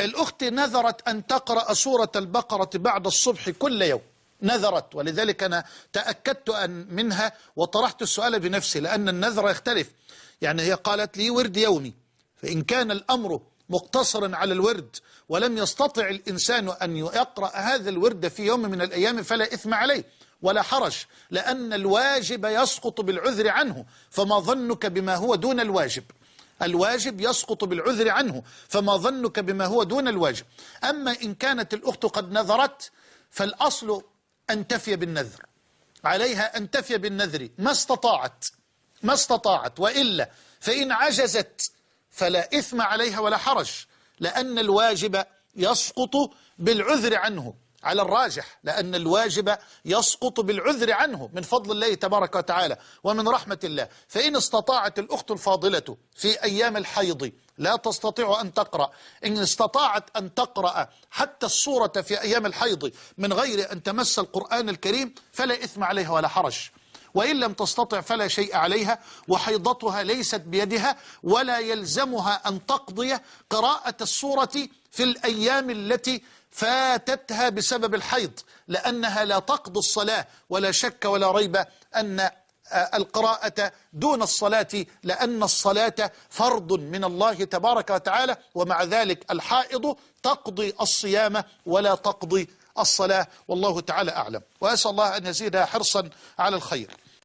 الأخت نذرت أن تقرأ سورة البقرة بعد الصبح كل يوم. نذرت ولذلك أنا تأكدت أن منها وطرحت السؤال بنفسي لأن النذر يختلف. يعني هي قالت لي ورد يومي. فإن كان الأمر مقتصرا على الورد ولم يستطع الإنسان أن يقرأ هذا الورد في يوم من الأيام فلا إثم عليه ولا حرج لأن الواجب يسقط بالعذر عنه. فما ظنك بما هو دون الواجب؟ الواجب يسقط بالعذر عنه فما ظنك بما هو دون الواجب. أما إن كانت الأخت قد نذرت فالأصل أن تفي بالنذر. عليها أن تفي بالنذر. ما استطاعت ما استطاعت وإلا فإن عجزت فلا إثم عليها ولا حرج لأن الواجب يسقط بالعذر عنه. على الراجح لأن الواجب يسقط بالعذر عنه من فضل الله تبارك وتعالى. ومن رحمة الله فإن استطاعت الأخت الفاضلة في أيام الحيض لا تستطيع أن تقرأ. إن استطاعت أن تقرأ حتى الصورة في أيام الحيض من غير أن تمس القرآن الكريم فلا إثم عليها ولا حرج. وإن لم تستطع فلا شيء عليها وحيضتها ليست بيدها ولا يلزمها أن تقضي قراءة السورة في الأيام التي فاتتها بسبب الحيض لأنها لا تقضي الصلاة ولا شك ولا ريب أن القراءة دون الصلاة لأن الصلاة فرض من الله تبارك وتعالى ومع ذلك الحائض تقضي الصيام ولا تقضي الصلاة. والله تعالى أعلم. وأسأل الله أن يزيدها حرصا على الخير.